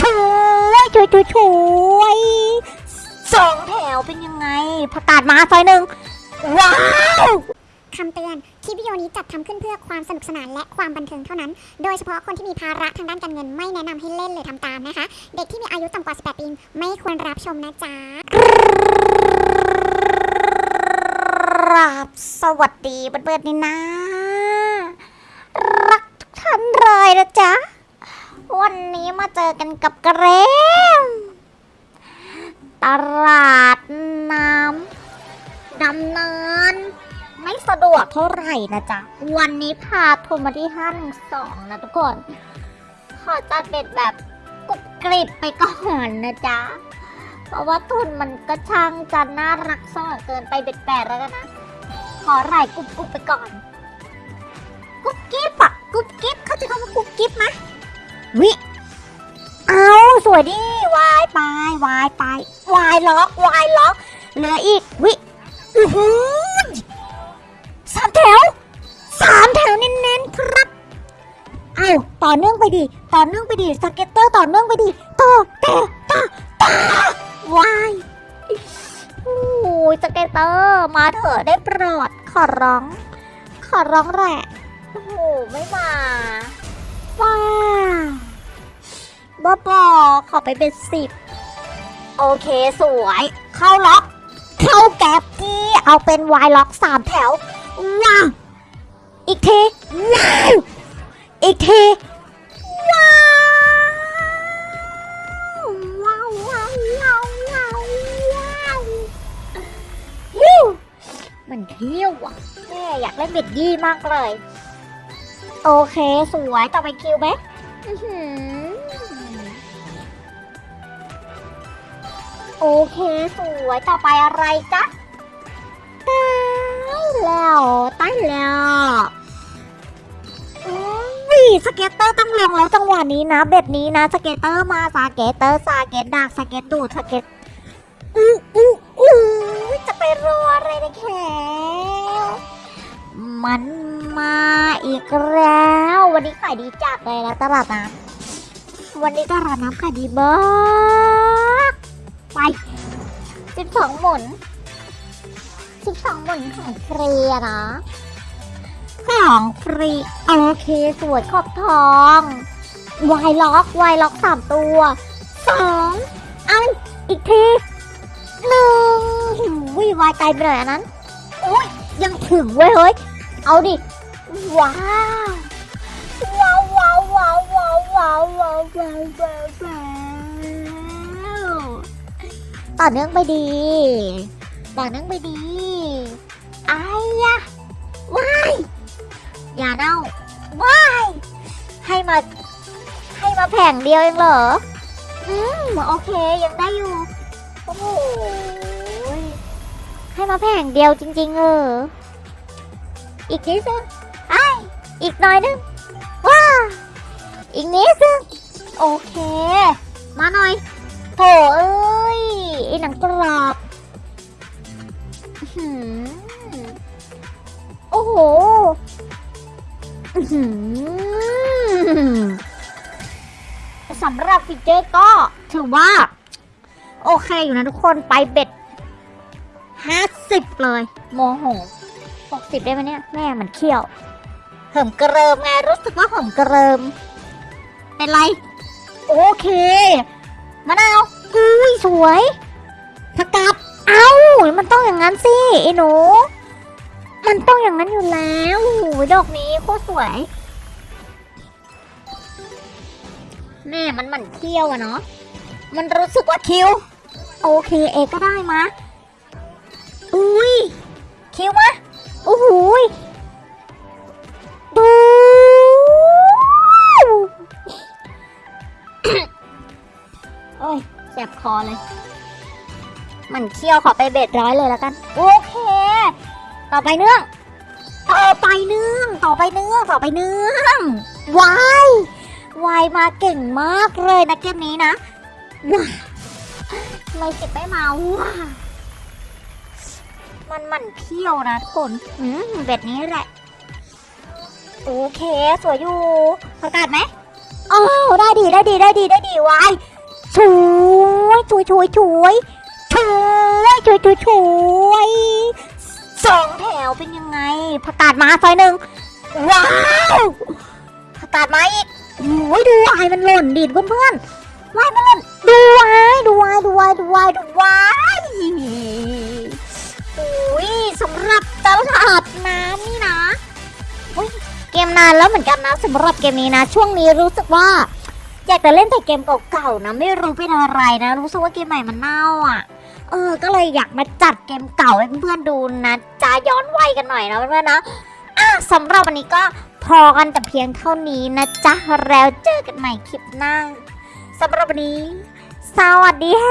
ช่วยช่วยช่วยช่วยสองแถวเป็นยังไงประกาศมาซอยหนึ่งว้าวคำเตือน คลิปวิดีโอนี้จัดทำขึ้นเพื่อความสนุกสนานและความบันเทิงเท่านั้น โดยเฉพาะคนที่มีภาระทางด้านการเงินไม่แนะนำให้เล่นหรือทำตามนะคะ เด็กที่มีอายุต่ำกว่า 18 ปีไม่ควรรับชมนะจ๊ะครับสวัสดีเพื่อนๆนี่นะ รักทุกท่านเลยนะจ๊ะ วันนี้มาเจอกันกับเกรมตลาดน้ำดำเนิน ไม่สะดวกเท่าไหร่นะจ๊ะ วันนี้พาทุนมาที่ห้าหนึ่งสองนะทุกคน ขอจัดเป็นแบบกรุบกริบไปก่อนนะจ๊ะ เพราะว่าทุนมันก็ช่างจะน่ารักซ่อนเกินไปเบ็ดแปดแล้วนะ ขอไหล่กรุบกรุบไปก่อนกุ๊บกิ๊บอะกุ๊บกิ๊บเขาจะคำว่ากุ๊บกิ๊บไหมวิ วยดิวายไปวายไปวายล็อกวายล็อกเหลืออีกวิอือหือสามแถวสามแถวเน้นๆครับเอาต่อเนื่องไปดิต่อเนื่องไปดิสเก็ตเตอร์ต่อเนื่องไปดิต่อต่ต่อต่อวายโอ้ยสเก็ตเตอร์มาเถอะได้โปรดขอร้อง ขอร้องแหละโอ้โหไม่มา บ้าบอขอไปเป็นสิบโอเคสวย เข้าล็อก เข้าแก๊บกี้เอาเป็นวายล็อกสามแถวว้าอีกทีว้าวอีกทีว้าวว้าวว้าวว้าวว้าวว้าวฮิวมันเที่ยวอะแม่อยากเล่นเบ็ดยี่มากเลย โอเค สวยต่อไปคิวไหม โอเคสวยต่อไปอะไรจ๊ะตายแล้วตายแล้ววิสเก็ตเตอร์ต้องลงแล้วจังหวะนี้นะ เบ็ดนี้นะ สเก็ตเตอร์มาสเก็ตเตอร์สเก็ตดักสเก็ตดูดสเก็ตอู้อู้อู้จะไปรออะไรนะแขมันมาอีกแล้ว วันนี้ขายดีจัดเลยนะตลาดน้ำวันนี้ตลาดน้ำขายดีมา ไปสิบสองหมุนสิบสองหมุนของฟรีอะนะของฟรีโอเคสวยขอบทองวายล็อกวายล็อกสามตัวสองเอาอีกทีหนึ่งวิวายไกลไปหนอยอันนั้นโอ้ยยังถึงเว้ยเฮ้ยเอาดิว้าวว้าวว้าวว้าวว้าวว้าวว้าวว้าว ต่อเนื่องไปดี ต่อเนื่องไปดีไอ้ยะว้ายอย่าเน่าว้ายให้มา ให้มาแผงเดียวเองเหรอ อืมโอเคยังได้อยู่ โอ้โหให้มาแผงเดียวจริง ๆ เออ อีกนิดนึงไออีกหน่อยนึงว้าอีกนิดนึงโอเค มาหน่อยโถเอ้ อ้หนังกรอบโอ้โหอื้อหือสำหรับฟีเจอร์ก็ถือว่า โอเคอยู่นะทุกคนไปเบ็ดห้าสิบเลยโมโหหกสิบได้ไหมเนี่ย แม่มันเขี้ยวเหิมกระเริมไงรู้สึกว่าเหิมกระเริม เป็นไร โอเคมะนาวอุ้ยสวย ผักกาดเอ้ามันต้องอย่างนั้นสิไอ้หนู มันต้องอย่างนั้นอยู่แล้วดอกนี้โคตรสวย แม่มันมันเขี้ยวอะเนาะมันรู้สึกว่าคิว โอเคเอก็ได้มาอุ้ยคิวมาโอ้โหยดูโอ้ยแสบคอเลย มันเคี้ยวขอไปเบ็ดร้อยเลยแล้วกัน โอเค ต่อไปเนื่อง ต่อไปเนื่อง ต่อไปเนื่อง ต่อไปเนื่องวายวายมาเก่งมากเลยนะเกมนี้นะว้าไม่เก็บไม่มาว้ามันมันเขี้ยวนะทุกคนอืมแบบนี้แหละ โอเค สวยอยู่ประกาศไหมอ้าวได้ดีได้ดีได้ดีได้ดีวายช่วยช่วยช่วยช่วย ช่วยช่วยช่วยช่วยสองแถวเป็นยังไงผักกาดมาซอยหนึ่งว้าวผักกาดมาอีกโอ้ยดูวายมันหล่นดิเพื่อนเพื่อนๆวายมันหล่นดูวายดูวายดูวายดูวายดูวายโอ้ยสำหรับตลาดน้ำนี่นะเกมนานแล้วเหมือนกันนะสำหรับเกมนี้นะ ช่วงนี้รู้สึกว่า อยากจะเล่นแต่เกมเก่าๆนะ ไม่รู้เป็นอะไรนะ รู้สึกว่าเกมใหม่มันเน่าอะ เออ ก็เลยอยากมาจัดเกมเก่าให้เพื่อนๆดูนะจะย้อนวัยกันหน่อยนะเพื่อนๆนะอะสำหรับวันนี้ก็พอกันแต่เพียงเท่านี้นะจ๊ะแล้วเจอกันใหม่คลิปหน้าสำหรับวันนี้ สวัสดีแฮ